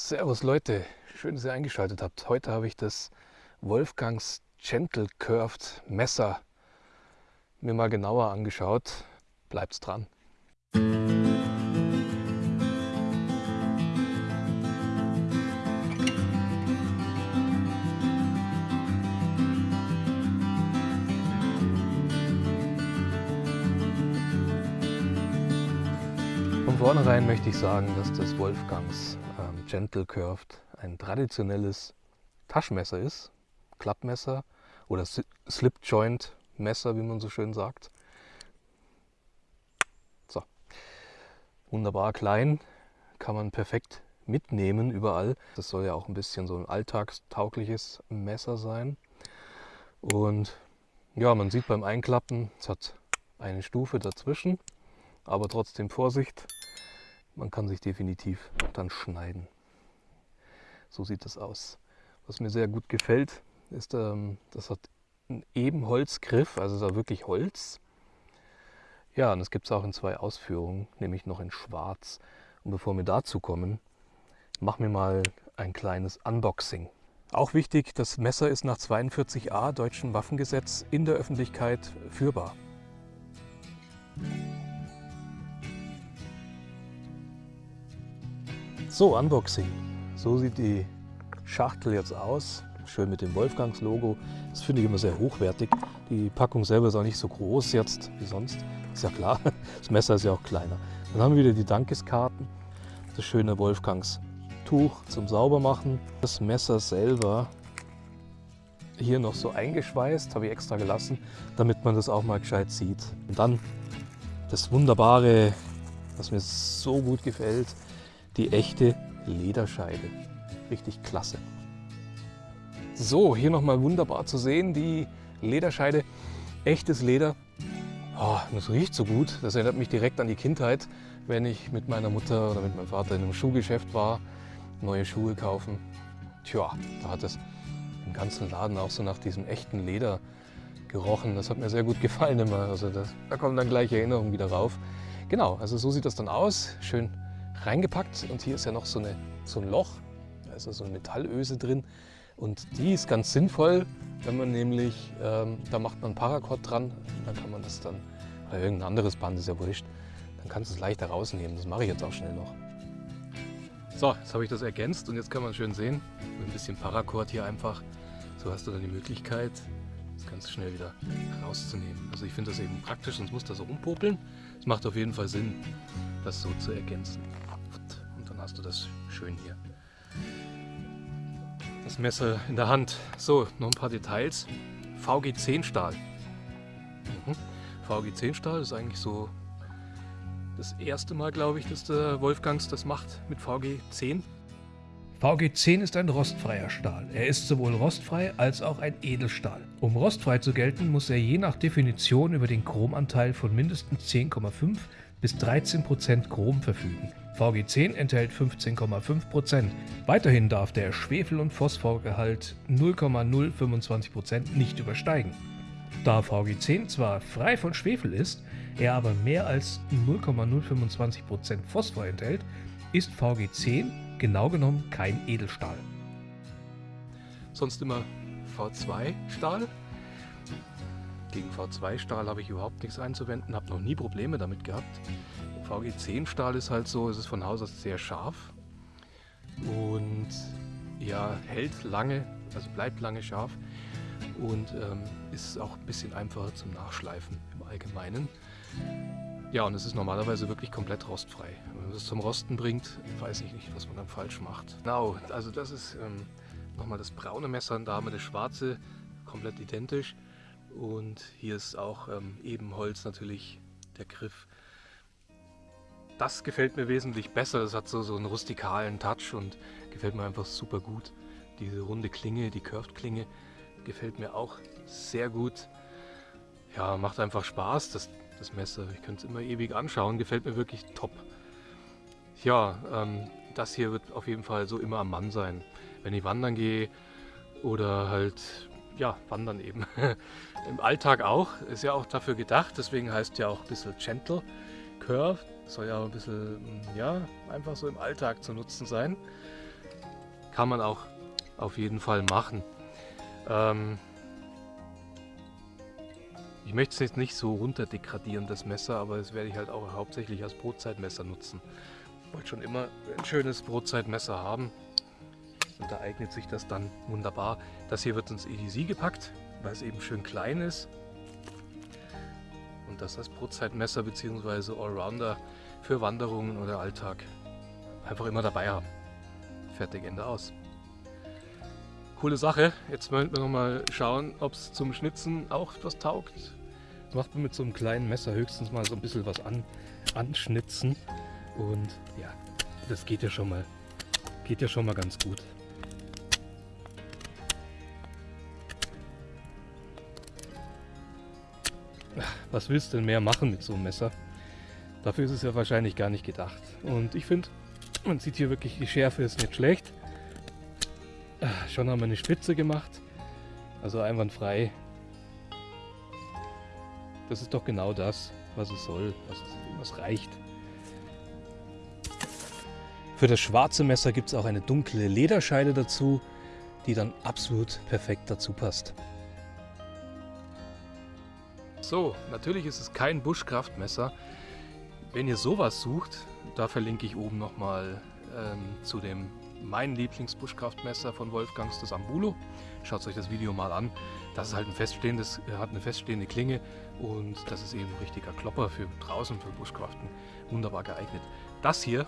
Servus Leute, schön, dass ihr eingeschaltet habt. Heute habe ich das Wolfgangs Gentle Curved Messer mir mal genauer angeschaut. Bleibt's dran. Von vornherein möchte ich sagen, dass das Wolfgangs Gentle Curved ein traditionelles Taschenmesser ist, Klappmesser oder Slip Joint Messer, wie man so schön sagt. So, wunderbar klein, kann man perfekt mitnehmen überall. Das soll ja auch ein bisschen so ein alltagstaugliches Messer sein. Und ja, man sieht beim Einklappen, es hat eine Stufe dazwischen, aber trotzdem Vorsicht, man kann sich definitiv dann schneiden. So sieht das aus. Was mir sehr gut gefällt, ist, ähm, das hat einen Ebenholzgriff, also ist auch wirklich Holz. Ja, und das gibt es auch in zwei Ausführungen, nämlich noch in schwarz. Und bevor wir dazu kommen, machen wir mal ein kleines Unboxing. Auch wichtig, das Messer ist nach 42a Deutschen Waffengesetz in der Öffentlichkeit führbar. So, Unboxing. So sieht die Schachtel jetzt aus. Schön mit dem Wolfgangs-Logo. Das finde ich immer sehr hochwertig. Die Packung selber ist auch nicht so groß jetzt wie sonst. Ist ja klar, das Messer ist ja auch kleiner. Dann haben wir wieder die Dankeskarten. Das schöne Wolfgangs-Tuch zum Saubermachen. Das Messer selber hier noch so eingeschweißt, habe ich extra gelassen, damit man das auch mal gescheit sieht. Und dann das wunderbare, was mir so gut gefällt, die echte Lederscheide. Richtig klasse. So, hier nochmal wunderbar zu sehen, die Lederscheide. Echtes Leder. Oh, das riecht so gut. Das erinnert mich direkt an die Kindheit, wenn ich mit meiner Mutter oder mit meinem Vater in einem Schuhgeschäft war, neue Schuhe kaufen. Tja, da hat es im ganzen Laden auch so nach diesem echten Leder gerochen. Das hat mir sehr gut gefallen immer. Also das, da kommen dann gleich Erinnerungen wieder rauf. Genau, also so sieht das dann aus. Schön reingepackt und hier ist ja noch so, eine, so ein Loch, da ist ja so eine Metallöse drin und die ist ganz sinnvoll, wenn man nämlich, ähm, da macht man Paracord dran, dann kann man das dann, oder irgendein anderes Band, ist ja wurscht, dann kannst du es leichter rausnehmen, das mache ich jetzt auch schnell noch. So, jetzt habe ich das ergänzt und jetzt kann man schön sehen, mit ein bisschen Paracord hier einfach, so hast du dann die Möglichkeit, das ganz schnell wieder rauszunehmen. Also ich finde das eben praktisch, sonst muss das so rumpopeln. Es macht auf jeden Fall Sinn, das so zu ergänzen. Hast du das schön hier. Das Messer in der Hand. So, noch ein paar Details. VG10 Stahl. Mhm. VG10 Stahl ist eigentlich so das erste Mal, glaube ich, dass der Wolfgangs das macht mit VG10. VG10 ist ein rostfreier Stahl. Er ist sowohl rostfrei als auch ein Edelstahl. Um rostfrei zu gelten, muss er je nach Definition über den Chromanteil von mindestens 10,5 bis 13% Chrom verfügen. VG10 enthält 15,5%. Weiterhin darf der Schwefel- und Phosphorgehalt 0,025% nicht übersteigen. Da VG10 zwar frei von Schwefel ist, er aber mehr als 0,025% Phosphor enthält, ist VG10 genau genommen kein Edelstahl. Sonst immer V2 Stahl. Gegen V2-Stahl habe ich überhaupt nichts einzuwenden, habe noch nie Probleme damit gehabt. VG10-Stahl ist halt so, es ist von Haus aus sehr scharf und ja, hält lange, also bleibt lange scharf und ähm, ist auch ein bisschen einfacher zum Nachschleifen im Allgemeinen. Ja, und es ist normalerweise wirklich komplett rostfrei. Wenn man es zum Rosten bringt, weiß ich nicht, was man dann falsch macht. Genau, also das ist ähm, nochmal das braune Messer und da haben wir das schwarze, komplett identisch. Und hier ist auch ähm, Ebenholz natürlich der Griff. Das gefällt mir wesentlich besser. Das hat so, so einen rustikalen Touch und gefällt mir einfach super gut. Diese runde Klinge, die Curved-Klinge, gefällt mir auch sehr gut. Ja, macht einfach Spaß, das, das Messer. Ich könnte es immer ewig anschauen, gefällt mir wirklich top. Ja, ähm, das hier wird auf jeden Fall so immer am Mann sein. Wenn ich wandern gehe oder halt ja, Wandern eben. Im Alltag auch, ist ja auch dafür gedacht, deswegen heißt ja auch ein bisschen Gentle Curve. Soll ja ein bisschen, ja, einfach so im Alltag zu nutzen sein. kann man auch auf jeden Fall machen. Ähm ich möchte es jetzt nicht so runter degradieren, das Messer, aber das werde ich halt auch hauptsächlich als Brotzeitmesser nutzen. Ich wollte schon immer ein schönes Brotzeitmesser haben und da eignet sich das dann wunderbar. Das hier wird ins EDC gepackt, weil es eben schön klein ist das als Brotzeitmesser bzw. Allrounder für Wanderungen oder Alltag einfach immer dabei haben. Fertig, Ende aus. Coole Sache. Jetzt wollen wir noch mal schauen, ob es zum Schnitzen auch was taugt. Das macht man mit so einem kleinen Messer höchstens mal so ein bisschen was an, anschnitzen. Und ja, das geht ja schon mal, geht ja schon mal ganz gut. Was willst du denn mehr machen mit so einem Messer? Dafür ist es ja wahrscheinlich gar nicht gedacht. Und ich finde, man sieht hier wirklich, die Schärfe ist nicht schlecht. Ah, schon haben wir eine Spitze gemacht. Also einwandfrei. Das ist doch genau das, was es soll, was, was reicht. Für das schwarze Messer gibt es auch eine dunkle Lederscheide dazu, die dann absolut perfekt dazu passt. So, natürlich ist es kein Buschkraftmesser. Wenn ihr sowas sucht, da verlinke ich oben nochmal ähm, zu dem mein Lieblingsbuschkraftmesser von Wolfgangs, das Ambulo. Schaut euch das Video mal an. Das ist halt ein feststehendes, äh, hat eine feststehende Klinge und das ist eben ein richtiger Klopper für draußen, für Buschkraften. Wunderbar geeignet. Das hier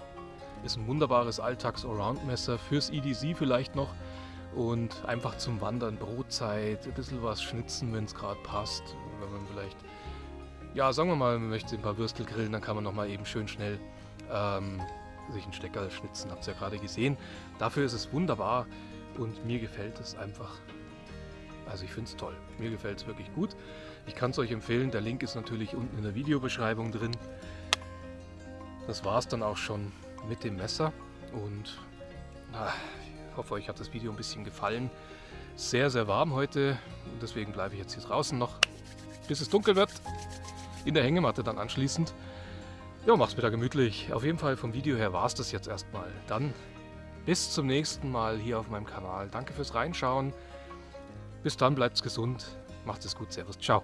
ist ein wunderbares Alltags-Allround-Messer fürs EDC vielleicht noch und einfach zum Wandern, Brotzeit, ein bisschen was schnitzen, wenn es gerade passt. Wenn man vielleicht, ja, sagen wir mal, man möchte ein paar Würstel grillen, dann kann man nochmal eben schön schnell ähm, sich einen Stecker schnitzen, habt ihr ja gerade gesehen. Dafür ist es wunderbar und mir gefällt es einfach. Also ich finde es toll. Mir gefällt es wirklich gut. Ich kann es euch empfehlen. Der Link ist natürlich unten in der Videobeschreibung drin. Das war es dann auch schon mit dem Messer. Und na, ich hoffe, euch hat das Video ein bisschen gefallen. Sehr, sehr warm heute und deswegen bleibe ich jetzt hier draußen noch, bis es dunkel wird. In der Hängematte dann anschließend. Ja, mach's mir da gemütlich. Auf jeden Fall vom Video her war es das jetzt erstmal. Dann bis zum nächsten Mal hier auf meinem Kanal. Danke fürs Reinschauen. Bis dann, bleibt's gesund. Macht es gut. Servus. Ciao.